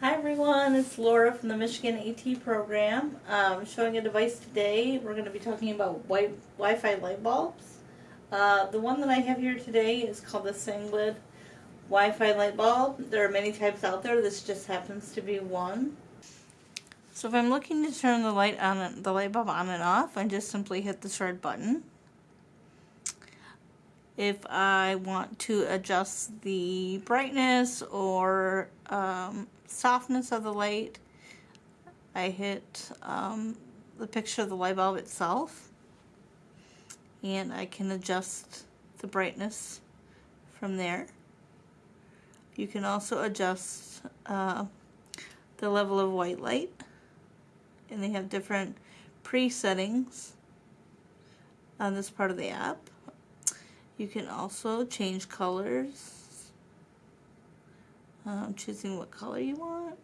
Hi everyone, it's Laura from the Michigan AT program. Um, showing a device today. We're going to be talking about wi- Wi-Fi light bulbs. Uh, the one that I have here today is called the Sengled Wi-Fi light bulb. There are many types out there. This just happens to be one. So if I'm looking to turn the light on, the light bulb on and off, I just simply hit this red button. If I want to adjust the brightness or softness of the light, I hit um, the picture of the light bulb itself and I can adjust the brightness from there. You can also adjust uh, the level of white light and they have different pre-settings on this part of the app. You can also change colors, um, choosing what color you want.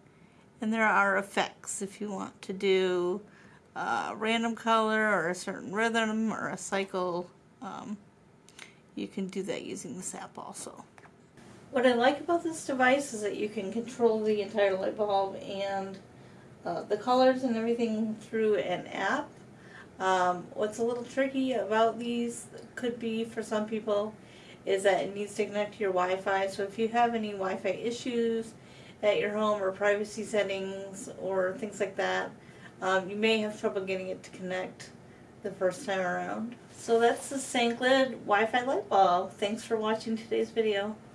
And there are effects if you want to do a random color or a certain rhythm or a cycle. Um, you can do that using this app also. What I like about this device is that you can control the entire light bulb and uh, the colors and everything through an app. Um, what's a little tricky about these could be for some people is that it needs to connect to your Wi-Fi. So if you have any Wi-Fi issues at your home or privacy settings or things like that, um, you may have trouble getting it to connect the first time around. So that's the Sengled Wi-Fi light bulb. Thanks for watching today's video.